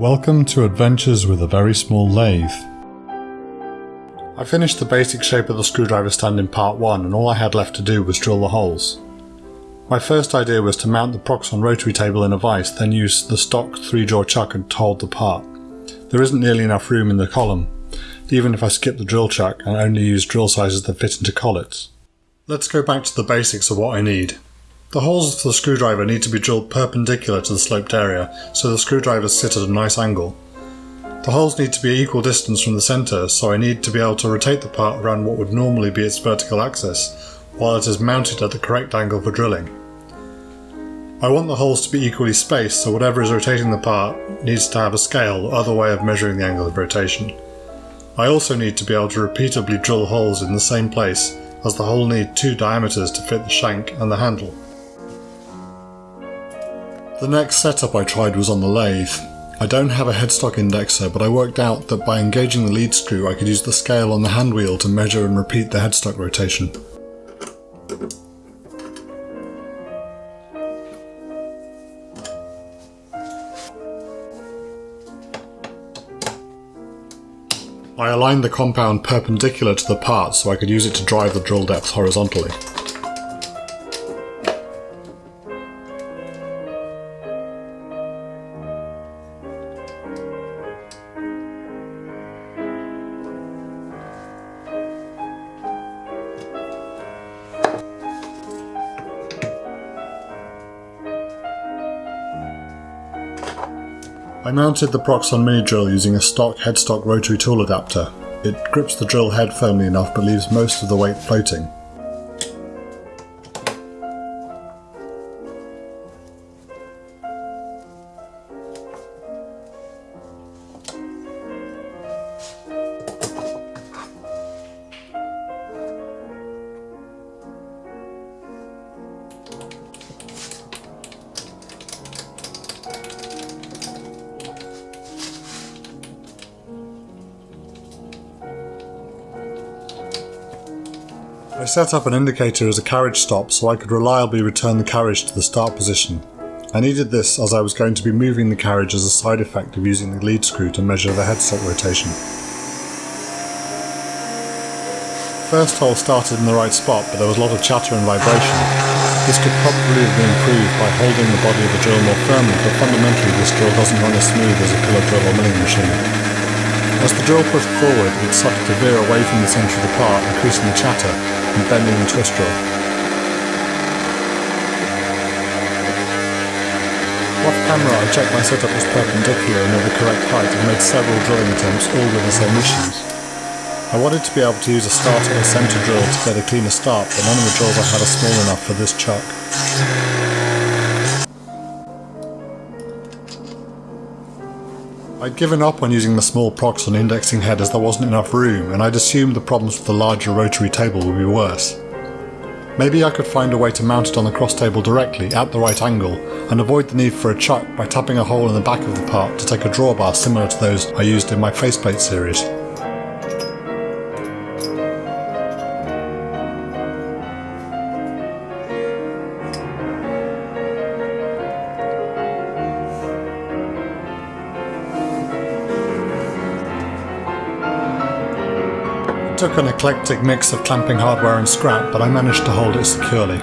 Welcome to Adventures with a Very Small Lathe. I finished the basic shape of the screwdriver stand in part 1 and all I had left to do was drill the holes. My first idea was to mount the Proxxon rotary table in a vise, then use the stock 3-jaw chuck to hold the part. There isn't nearly enough room in the column, even if I skip the drill chuck and only use drill sizes that fit into collets. Let's go back to the basics of what I need. The holes for the screwdriver need to be drilled perpendicular to the sloped area, so the screwdrivers sit at a nice angle. The holes need to be equal distance from the centre, so I need to be able to rotate the part around what would normally be its vertical axis, while it is mounted at the correct angle for drilling. I want the holes to be equally spaced, so whatever is rotating the part needs to have a scale or other way of measuring the angle of rotation. I also need to be able to repeatedly drill holes in the same place, as the hole need two diameters to fit the shank and the handle. The next setup I tried was on the lathe. I don't have a headstock indexer, but I worked out that by engaging the lead screw I could use the scale on the hand wheel to measure and repeat the headstock rotation. I aligned the compound perpendicular to the part so I could use it to drive the drill depth horizontally. I mounted the Proxxon mini drill using a stock headstock rotary tool adapter. It grips the drill head firmly enough but leaves most of the weight floating. Set up an indicator as a carriage stop so I could reliably return the carriage to the start position. I needed this as I was going to be moving the carriage as a side effect of using the lead screw to measure the headstock rotation. First hole started in the right spot but there was a lot of chatter and vibration. This could probably have been improved by holding the body of the drill more firmly but fundamentally this drill doesn't run as smooth as a pillar drill or milling machine. As the drill pushed forward, it started to veer away from the centre of the part, increasing the chatter and bending the twist drill. Off camera, I checked my setup was perpendicular and of the correct height and made several drilling attempts, all with the same issues. I wanted to be able to use a starter or centre drill to get a cleaner start, but none of the drills I had are small enough for this chuck. I'd given up on using the small Proxxon indexing head as there wasn't enough room, and I'd assumed the problems with the larger rotary table would be worse. Maybe I could find a way to mount it on the cross table directly, at the right angle, and avoid the need for a chuck by tapping a hole in the back of the part to take a drawbar similar to those I used in my faceplate series. Took an eclectic mix of clamping hardware and scrap, but I managed to hold it securely.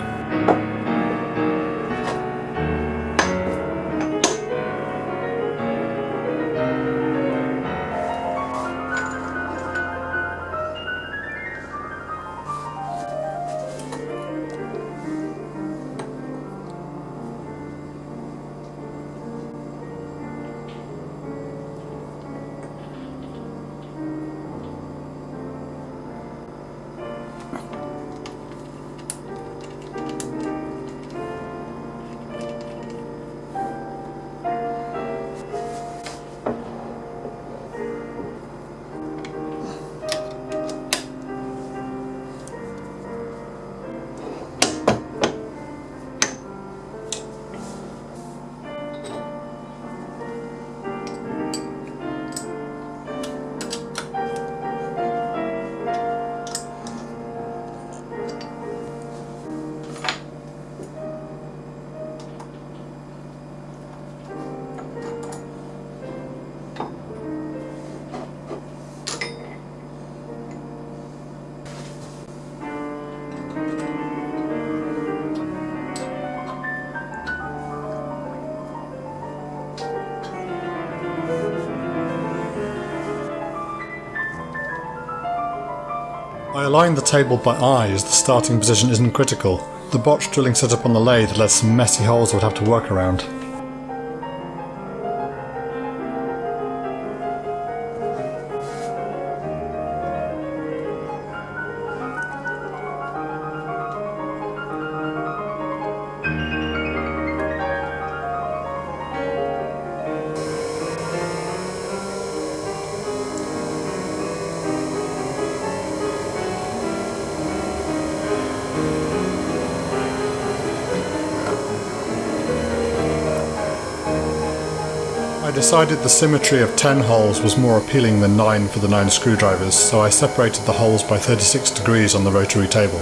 Aligned the table by eye as the starting position isn't critical. The botched drilling setup on the lathe led some messy holes I would have to work around. I decided the symmetry of 10 holes was more appealing than 9 for the 9 screwdrivers, so I separated the holes by 36 degrees on the rotary table.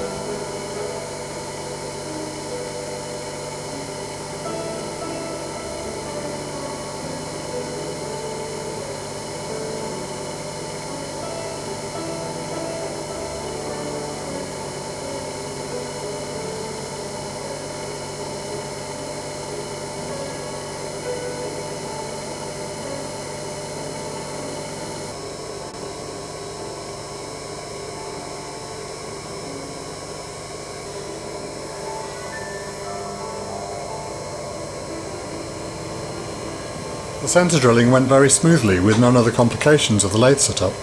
The centre drilling went very smoothly with none of the complications of the lathe setup.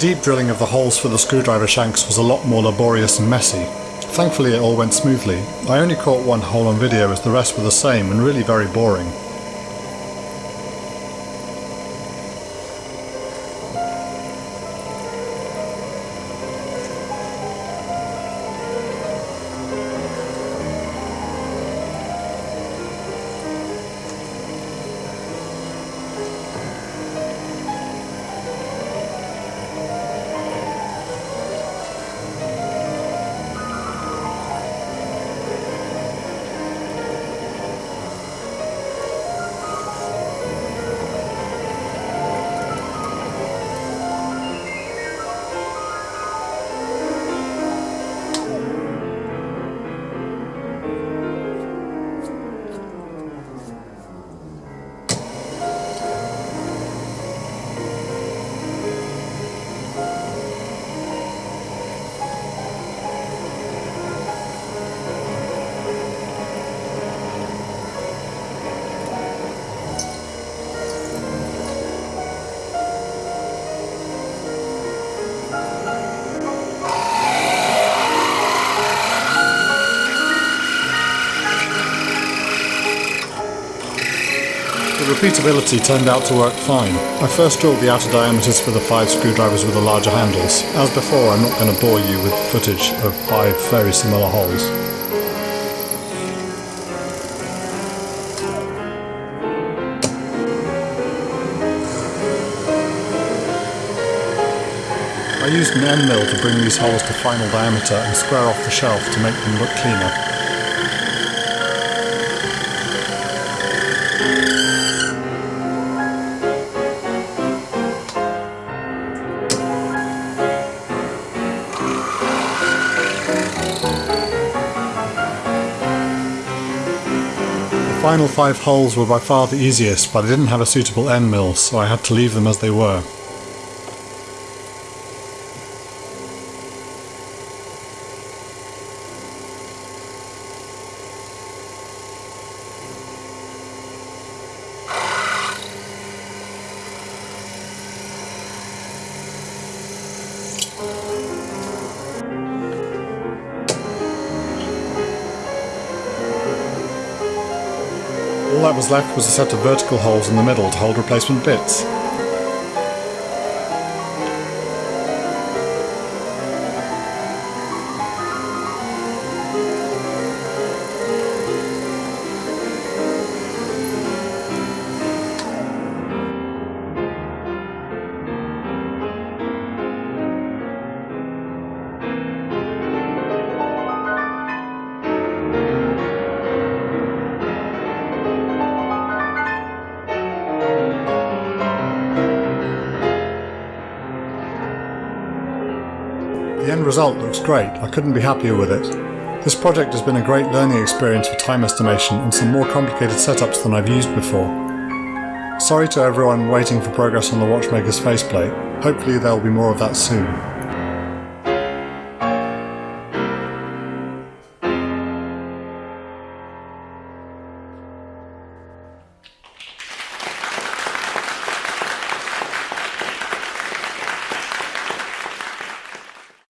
Deep drilling of the holes for the screwdriver shanks was a lot more laborious and messy. Thankfully it all went smoothly. I only caught one hole on video as the rest were the same and really very boring. Repeatability turned out to work fine. I first drilled the outer diameters for the five screwdrivers with the larger handles. As before, I'm not going to bore you with footage of five very similar holes. I used an end mill to bring these holes to final diameter and square off the shelf to make them look cleaner. Final five holes were by far the easiest, but I didn't have a suitable end mill, so I had to leave them as they were. Was left was a set of vertical holes in the middle to hold replacement bits. End result looks great, I couldn't be happier with it. This project has been a great learning experience for time estimation and some more complicated setups than I've used before. Sorry to everyone waiting for progress on the watchmaker's faceplate, hopefully there will be more of that soon.